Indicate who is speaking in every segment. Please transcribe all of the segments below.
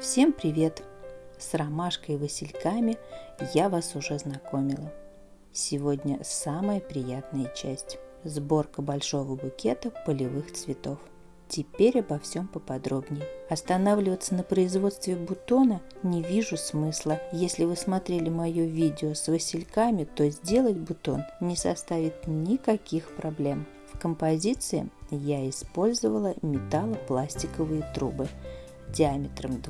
Speaker 1: Всем привет! С ромашкой и васильками я вас уже знакомила. Сегодня самая приятная часть – сборка большого букета полевых цветов. Теперь обо всем поподробнее. Останавливаться на производстве бутона не вижу смысла. Если вы смотрели мое видео с васильками, то сделать бутон не составит никаких проблем. В композиции я использовала металлопластиковые трубы – диаметром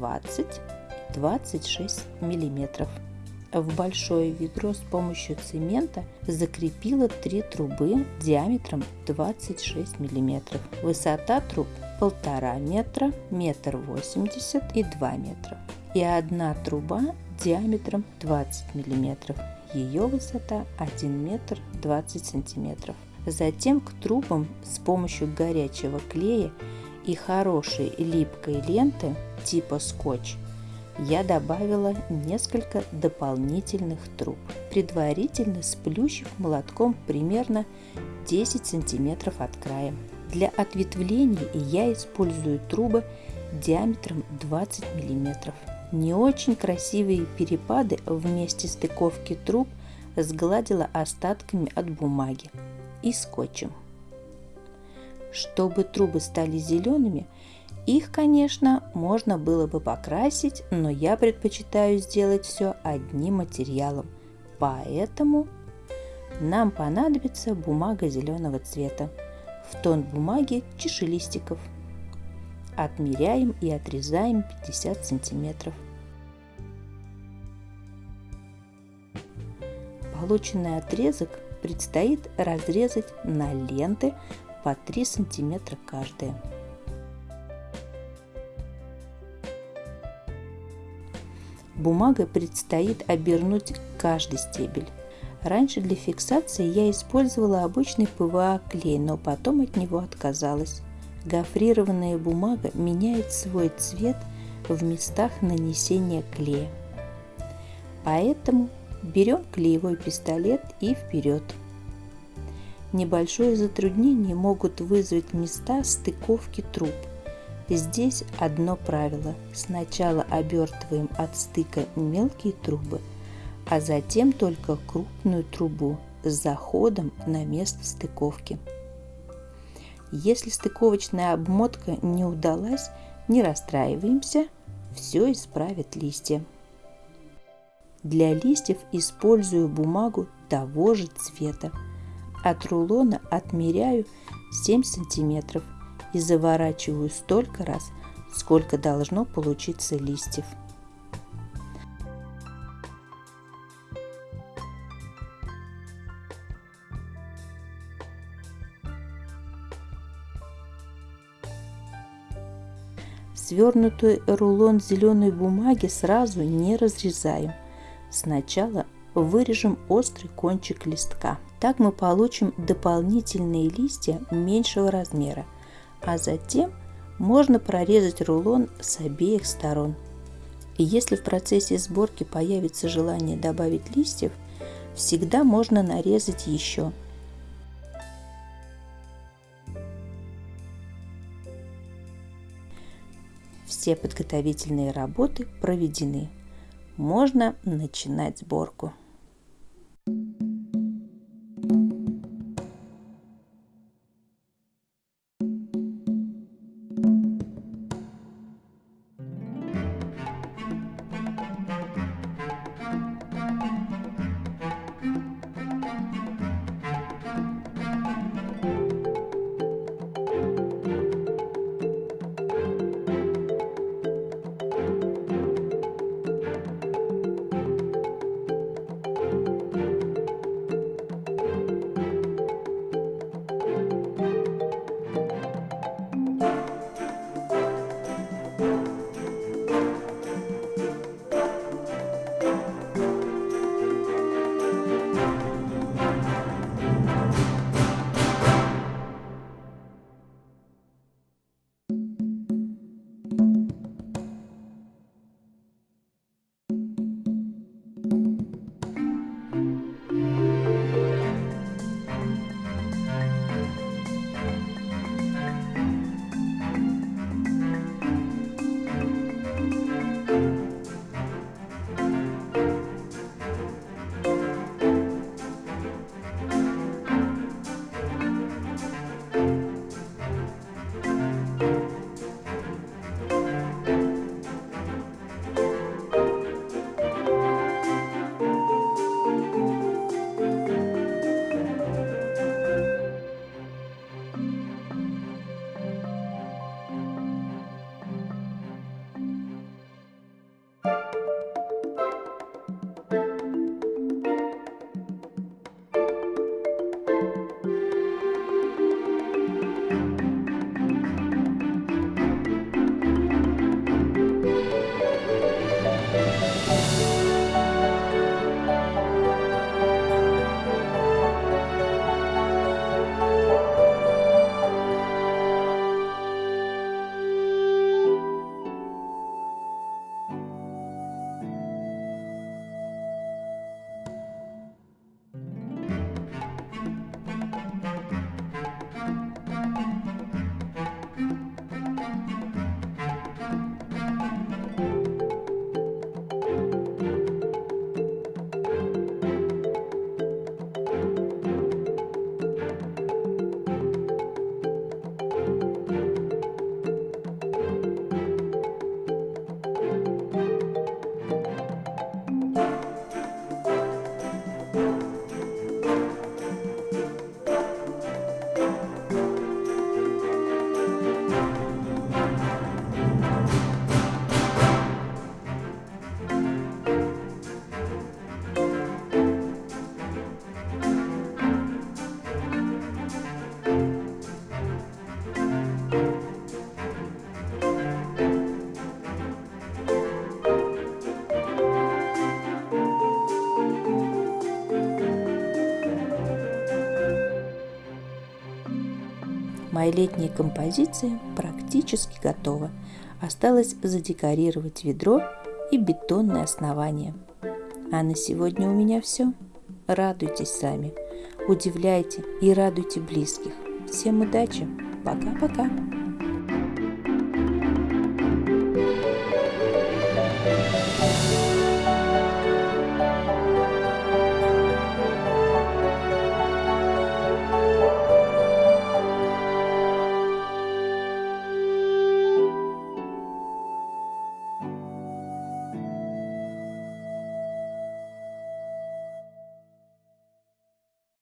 Speaker 1: 20-26 мм. В большое ведро с помощью цемента закрепила три трубы диаметром 26 мм. Высота труб 1,5 метра, метр восемьдесят и 2 метра. И одна труба диаметром 20 мм. Ее высота 1 метр 20 сантиметров. Затем к трубам с помощью горячего клея и хорошей липкой ленты типа скотч я добавила несколько дополнительных труб, предварительно сплющив молотком примерно 10 сантиметров от края. Для ответвлений я использую трубы диаметром 20 мм. Не очень красивые перепады вместе стыковки труб сгладила остатками от бумаги и скотчем. Чтобы трубы стали зелеными, их, конечно, можно было бы покрасить, но я предпочитаю сделать все одним материалом. Поэтому нам понадобится бумага зеленого цвета в тон бумаги чешелистиков. Отмеряем и отрезаем 50 сантиметров. Полученный отрезок предстоит разрезать на ленты по 3 сантиметра каждая. Бумагой предстоит обернуть каждый стебель. Раньше для фиксации я использовала обычный ПВА клей, но потом от него отказалась. Гофрированная бумага меняет свой цвет в местах нанесения клея. Поэтому берем клеевой пистолет и вперед. Небольшое затруднение могут вызвать места стыковки труб. Здесь одно правило. Сначала обертываем от стыка мелкие трубы, а затем только крупную трубу с заходом на место стыковки. Если стыковочная обмотка не удалась, не расстраиваемся, все исправит листья. Для листьев использую бумагу того же цвета. От рулона отмеряю 7 сантиметров и заворачиваю столько раз, сколько должно получиться листьев. Свернутый рулон зеленой бумаги сразу не разрезаем. Сначала вырежем острый кончик листка. Так мы получим дополнительные листья меньшего размера, а затем можно прорезать рулон с обеих сторон. Если в процессе сборки появится желание добавить листьев, всегда можно нарезать еще. Все подготовительные работы проведены. Можно начинать сборку. Моя летняя композиция практически готова. Осталось задекорировать ведро и бетонное основание. А на сегодня у меня все. Радуйтесь сами, удивляйте и радуйте близких. Всем удачи! Пока-пока!